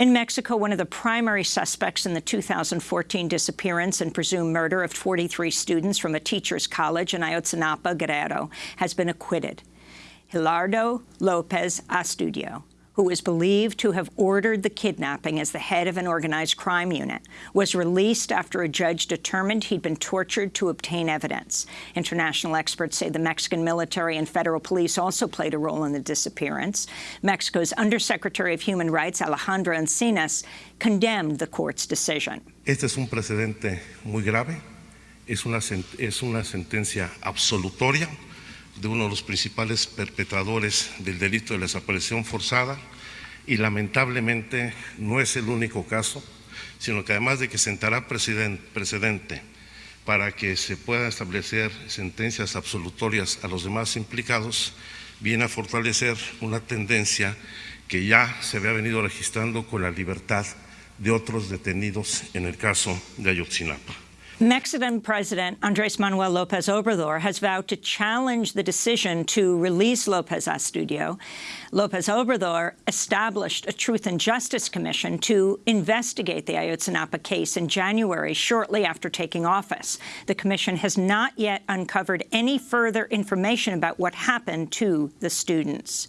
In Mexico, one of the primary suspects in the 2014 disappearance and presumed murder of 43 students from a teacher's college in Ayotzinapa, Guerrero, has been acquitted. Gildardo Lopez Astudillo, who is believed to have ordered the kidnapping as the head of an organized crime unit, was released after a judge determined he'd been tortured to obtain evidence. International experts say the Mexican military and federal police also played a role in the disappearance. Mexico's Undersecretary of Human Rights, Alejandro Encinas, condemned the court's decision. Este es un precedente muy grave, es una, es una sentencia absolutoria de uno de los principales perpetradores del delito de la desaparición forzada y lamentablemente no es el único caso, sino que además de que sentará precedente para que se puedan establecer sentencias absolutorias a los demás implicados, viene a fortalecer una tendencia que ya se había venido registrando con la libertad de otros detenidos en el caso de Ayotzinapa. Mexican President Andres Manuel Lopez Obrador has vowed to challenge the decision to release Lopez Astudillo. Lopez Obrador established a Truth and Justice Commission to investigate the Ayotzinapa case in January, shortly after taking office. The commission has not yet uncovered any further information about what happened to the students.